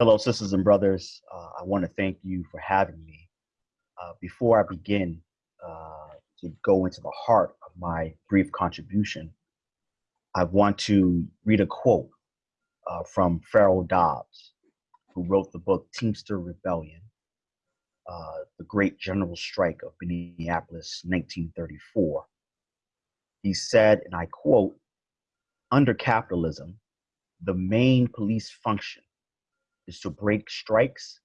Hello, sisters and brothers. Uh, I want to thank you for having me. Uh, before I begin uh, to go into the heart of my brief contribution, I want to read a quote uh, from Farrell Dobbs, who wrote the book Teamster Rebellion, uh, the Great General Strike of Minneapolis, 1934. He said, and I quote, under capitalism, the main police function is to break strikes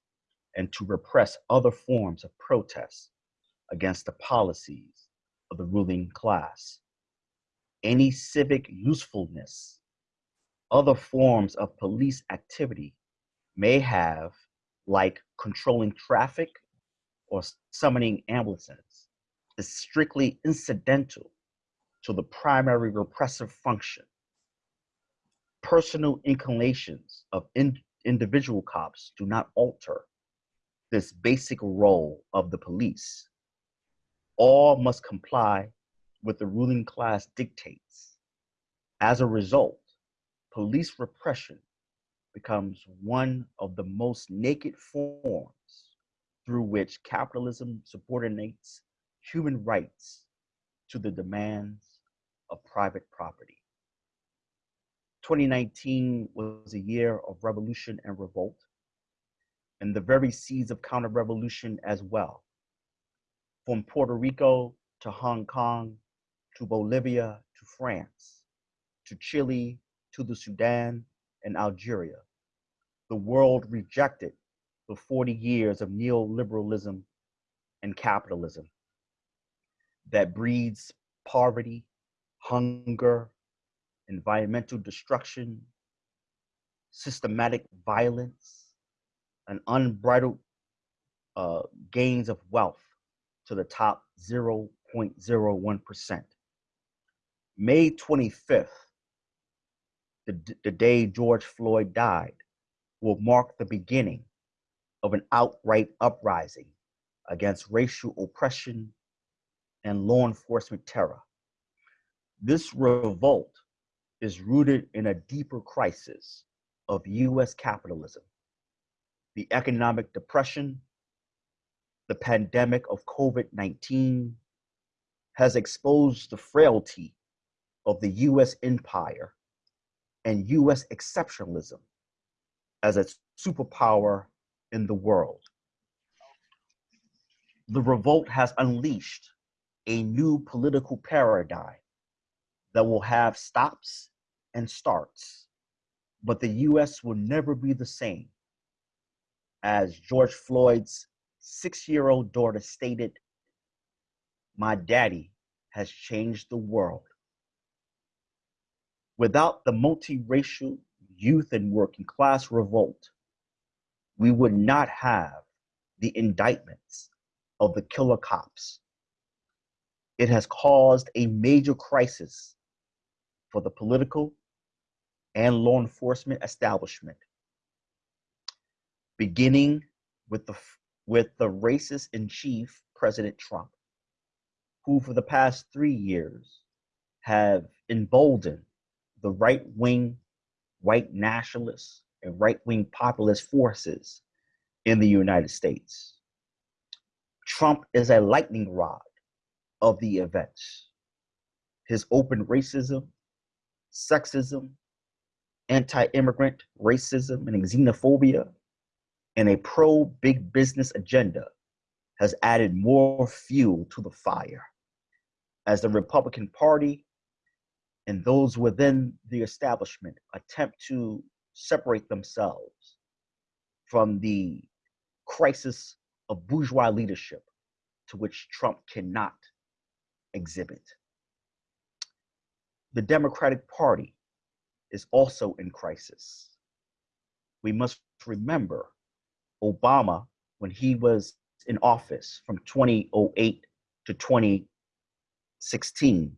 and to repress other forms of protest against the policies of the ruling class. Any civic usefulness, other forms of police activity may have, like controlling traffic or summoning ambulances, is strictly incidental to the primary repressive function. Personal inclinations of in individual cops do not alter this basic role of the police. All must comply with the ruling class dictates. As a result, police repression becomes one of the most naked forms through which capitalism subordinates human rights to the demands of private property. 2019 was a year of revolution and revolt, and the very seeds of counter revolution as well. From Puerto Rico to Hong Kong to Bolivia to France to Chile to the Sudan and Algeria, the world rejected the 40 years of neoliberalism and capitalism that breeds poverty, hunger, environmental destruction, systematic violence, and unbridled uh, gains of wealth to the top 0.01%. May 25th, the, the day George Floyd died, will mark the beginning of an outright uprising against racial oppression and law enforcement terror. This revolt is rooted in a deeper crisis of US capitalism, the economic depression, the pandemic of COVID 19 has exposed the frailty of the US empire and US exceptionalism as a superpower in the world. The revolt has unleashed a new political paradigm that will have stops and starts, but the US will never be the same. As George Floyd's six year old daughter stated, My daddy has changed the world. Without the multiracial youth and working class revolt, we would not have the indictments of the killer cops. It has caused a major crisis for the political and law enforcement establishment, beginning with the, with the racist in chief, President Trump, who for the past three years have emboldened the right wing white nationalists and right wing populist forces in the United States. Trump is a lightning rod of the events. His open racism, sexism, anti immigrant racism and xenophobia, and a pro big business agenda has added more fuel to the fire as the Republican Party and those within the establishment attempt to separate themselves from the crisis of bourgeois leadership to which Trump cannot exhibit. The Democratic Party is also in crisis. We must remember Obama, when he was in office from 2008 to 2016,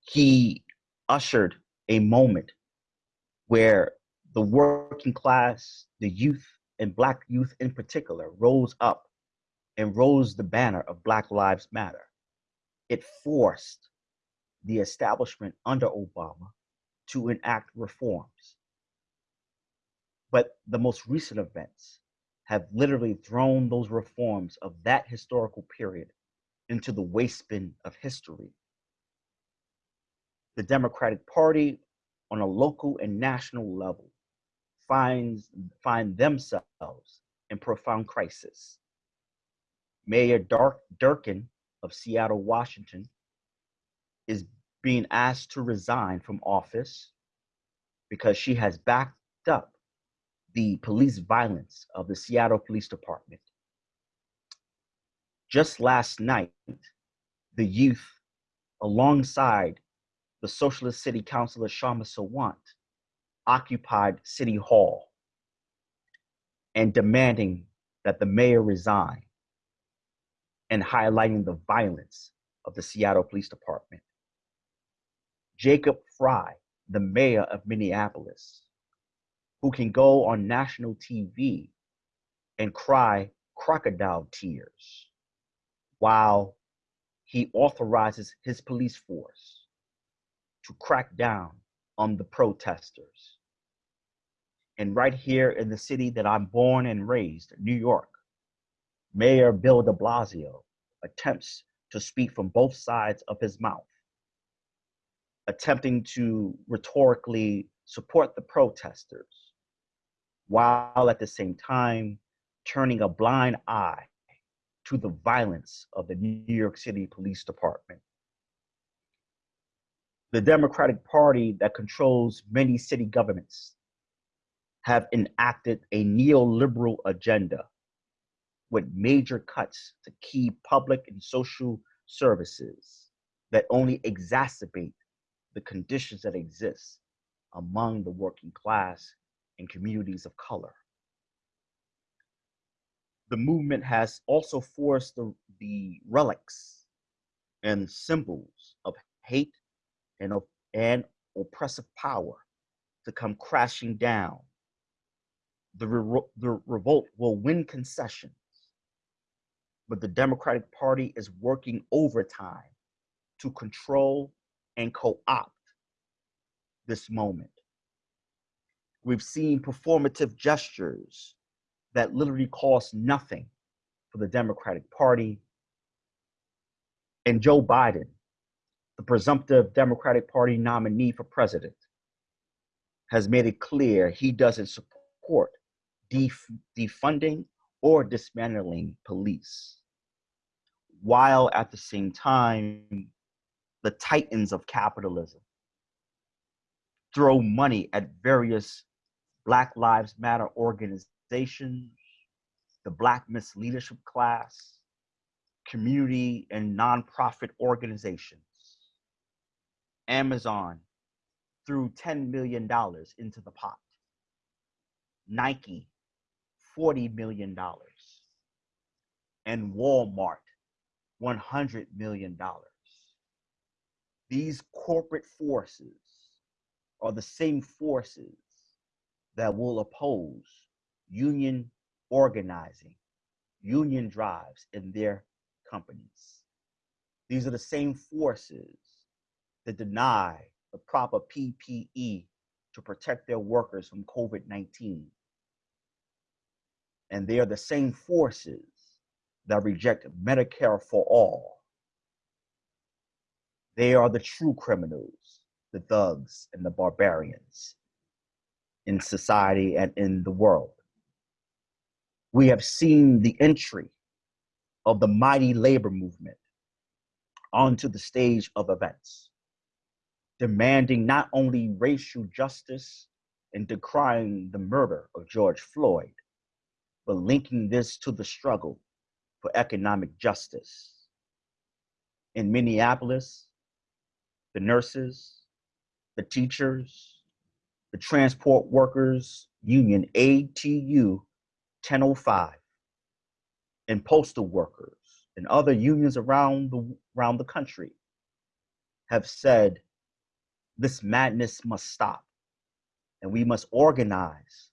he ushered a moment where the working class, the youth, and Black youth in particular rose up and rose the banner of Black Lives Matter. It forced the establishment under Obama to enact reforms. But the most recent events have literally thrown those reforms of that historical period into the waste bin of history. The Democratic Party on a local and national level finds find themselves in profound crisis. Mayor Dark Durkan of Seattle, Washington, is being asked to resign from office because she has backed up the police violence of the Seattle Police Department. Just last night, the youth, alongside the Socialist City Councilor Kshama Sawant, occupied City Hall and demanding that the mayor resign and highlighting the violence of the Seattle Police Department. Jacob Fry, the mayor of Minneapolis, who can go on national TV and cry crocodile tears while he authorizes his police force to crack down on the protesters. And right here in the city that I'm born and raised, New York, Mayor Bill de Blasio attempts to speak from both sides of his mouth, attempting to rhetorically support the protesters, while at the same time turning a blind eye to the violence of the New York City Police Department. The Democratic Party that controls many city governments have enacted a neoliberal agenda with major cuts to key public and social services that only exacerbate the conditions that exist among the working class and communities of color. The movement has also forced the, the relics and symbols of hate and, of, and oppressive power to come crashing down. The, re the revolt will win concessions but the Democratic Party is working overtime to control and co-opt this moment. We've seen performative gestures that literally cost nothing for the Democratic Party. And Joe Biden, the presumptive Democratic Party nominee for president, has made it clear he doesn't support def defunding or dismantling police, while at the same time, the titans of capitalism throw money at various Black Lives Matter organizations, the Black misleadership class, community and nonprofit organizations. Amazon threw $10 million into the pot. Nike $40 million and Walmart $100 million. These corporate forces are the same forces that will oppose union organizing, union drives in their companies. These are the same forces that deny the proper PPE to protect their workers from COVID 19 and they are the same forces that reject Medicare for all. They are the true criminals, the thugs and the barbarians in society and in the world. We have seen the entry of the mighty labor movement onto the stage of events, demanding not only racial justice and decrying the murder of George Floyd, but linking this to the struggle for economic justice. In Minneapolis, the nurses, the teachers, the transport workers union ATU 1005, and postal workers and other unions around the, around the country have said this madness must stop and we must organize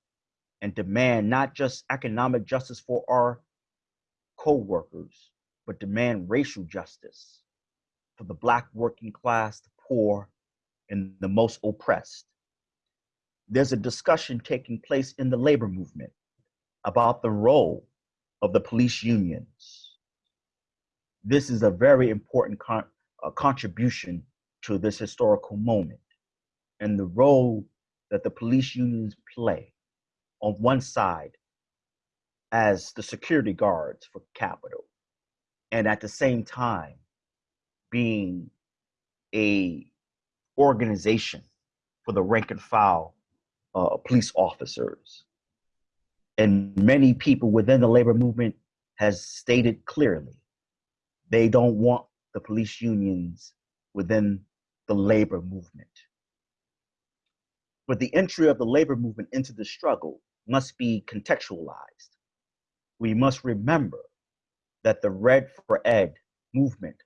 and demand not just economic justice for our co-workers, but demand racial justice for the black working class, the poor, and the most oppressed. there's a discussion taking place in the labor movement about the role of the police unions. This is a very important con uh, contribution to this historical moment and the role that the police unions play on one side as the security guards for capital and at the same time being a organization for the rank and file uh, police officers. And many people within the labor movement has stated clearly they don't want the police unions within the labor movement. But the entry of the labor movement into the struggle must be contextualized we must remember that the Red for Ed movement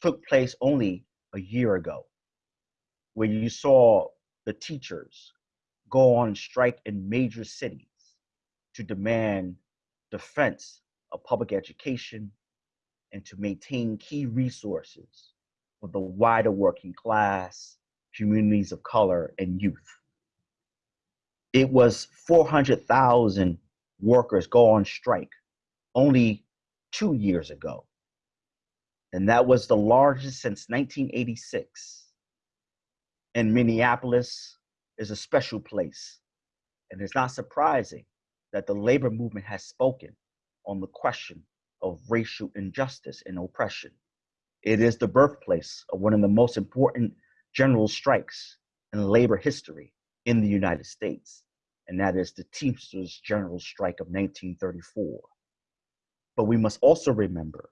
took place only a year ago, when you saw the teachers go on strike in major cities to demand defense of public education and to maintain key resources for the wider working class, communities of color, and youth. It was 400,000 workers go on strike only two years ago. And that was the largest since 1986. And Minneapolis is a special place. And it's not surprising that the labor movement has spoken on the question of racial injustice and oppression. It is the birthplace of one of the most important general strikes in labor history in the United States and that is the Teamsters General Strike of 1934. But we must also remember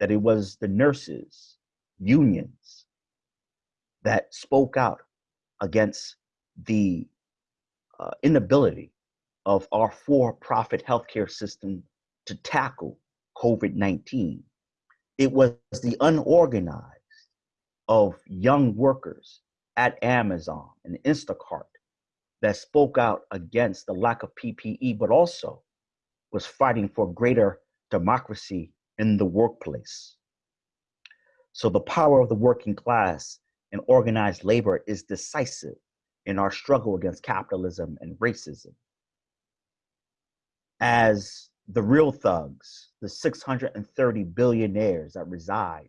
that it was the nurses' unions that spoke out against the uh, inability of our for-profit healthcare system to tackle COVID-19. It was the unorganized of young workers at Amazon and Instacart that spoke out against the lack of PPE, but also was fighting for greater democracy in the workplace. So the power of the working class and organized labor is decisive in our struggle against capitalism and racism. As the real thugs, the 630 billionaires that reside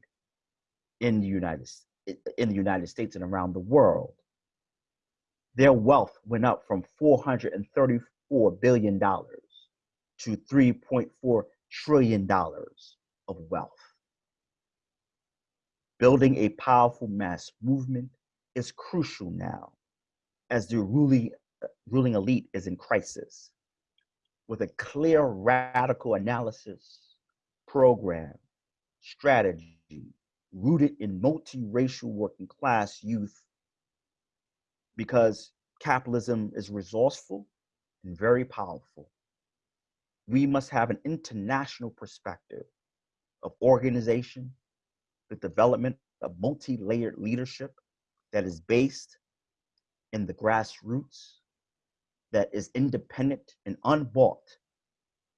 in the United, in the United States and around the world, their wealth went up from $434 billion to $3.4 trillion of wealth. Building a powerful mass movement is crucial now as the ruling, ruling elite is in crisis. With a clear radical analysis, program, strategy rooted in multiracial working class youth because capitalism is resourceful and very powerful. We must have an international perspective of organization, the development of multi-layered leadership that is based in the grassroots, that is independent and unbought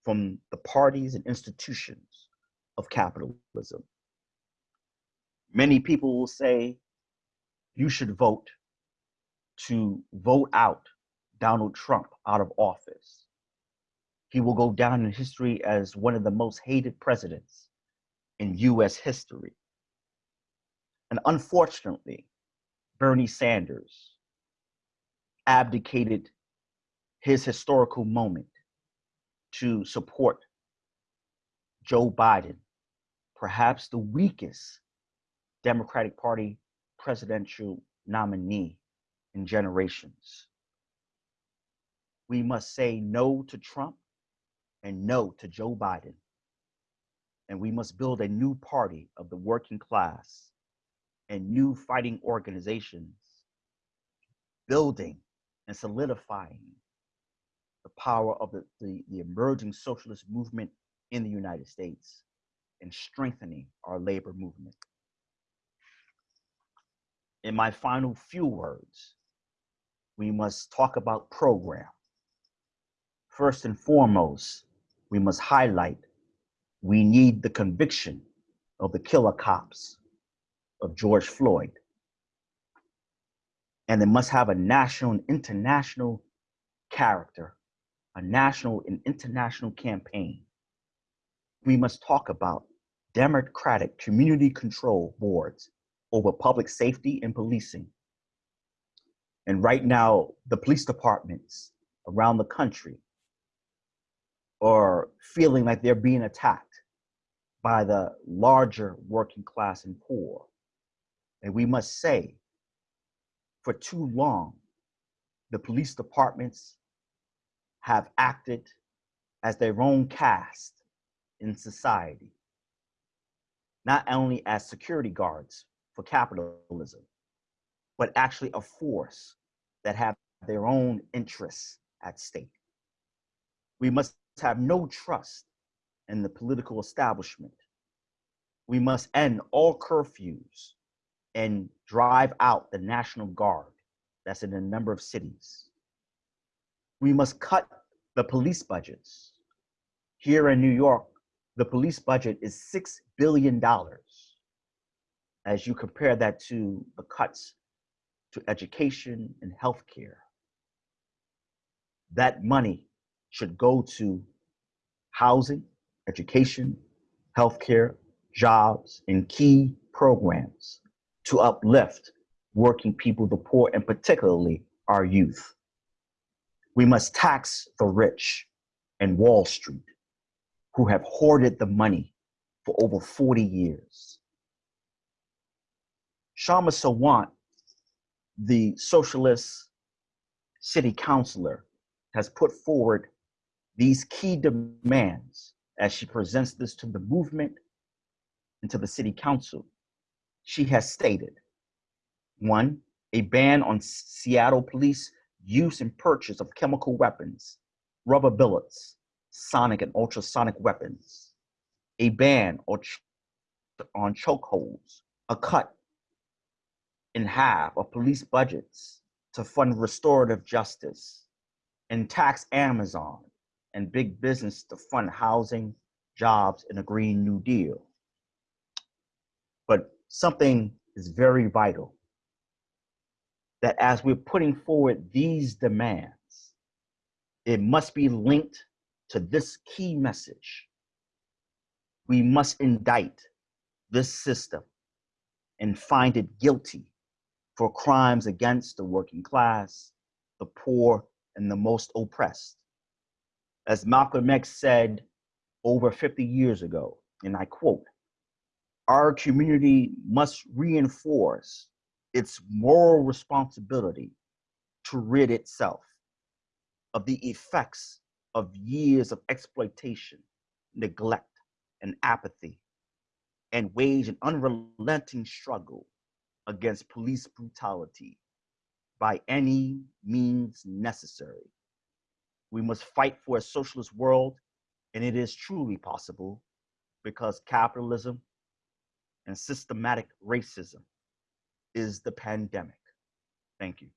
from the parties and institutions of capitalism. Many people will say, you should vote to vote out Donald Trump out of office. He will go down in history as one of the most hated presidents in US history. And unfortunately, Bernie Sanders abdicated his historical moment to support Joe Biden, perhaps the weakest Democratic Party presidential nominee in generations. We must say no to Trump and no to Joe Biden. And we must build a new party of the working class and new fighting organizations, building and solidifying the power of the, the, the emerging socialist movement in the United States and strengthening our labor movement. In my final few words, we must talk about program. First and foremost, we must highlight we need the conviction of the killer cops of George Floyd. and it must have a national and international character, a national and international campaign. We must talk about democratic community control boards over public safety and policing. And right now, the police departments around the country are feeling like they're being attacked by the larger working class and poor. And we must say, for too long, the police departments have acted as their own caste in society, not only as security guards for capitalism, but actually a force that have their own interests at stake. We must have no trust in the political establishment. We must end all curfews and drive out the National Guard that's in a number of cities. We must cut the police budgets. Here in New York, the police budget is $6 billion. As you compare that to the cuts to education and healthcare, that money should go to housing, education, healthcare, jobs, and key programs to uplift working people, the poor, and particularly our youth. We must tax the rich and Wall Street who have hoarded the money for over 40 years. Kshama Sawant, the socialist city councilor, has put forward these key demands as she presents this to the movement and to the city council. She has stated, one, a ban on Seattle police use and purchase of chemical weapons, rubber bullets, sonic and ultrasonic weapons, a ban on, ch on chokeholds, a cut in half of police budgets to fund restorative justice, and tax Amazon and big business to fund housing, jobs, and a Green New Deal. But something is very vital that as we're putting forward these demands, it must be linked to this key message. We must indict this system and find it guilty for crimes against the working class, the poor, and the most oppressed. As Malcolm X said over 50 years ago, and I quote, our community must reinforce its moral responsibility to rid itself of the effects of years of exploitation, neglect, and apathy, and wage an unrelenting struggle against police brutality by any means necessary. We must fight for a socialist world, and it is truly possible because capitalism and systematic racism is the pandemic. Thank you.